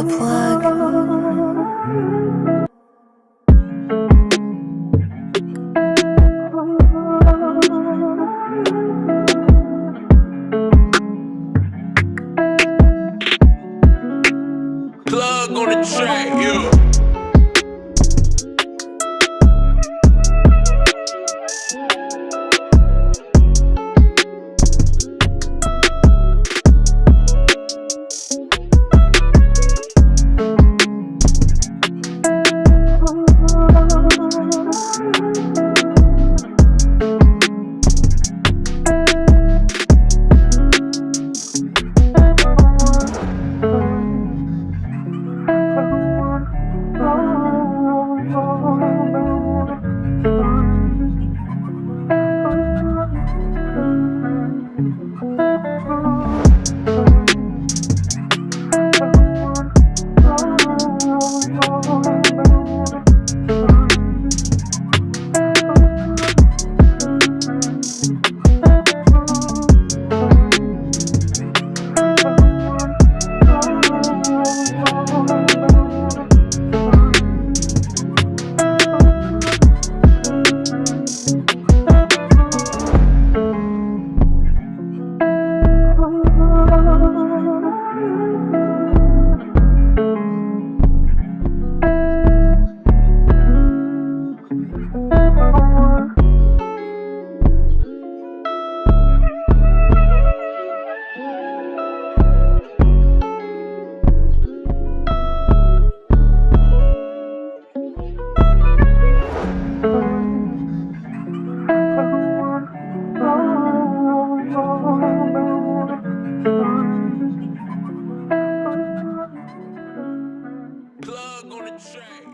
plug. Plug on the track, yeah. Plug on the track.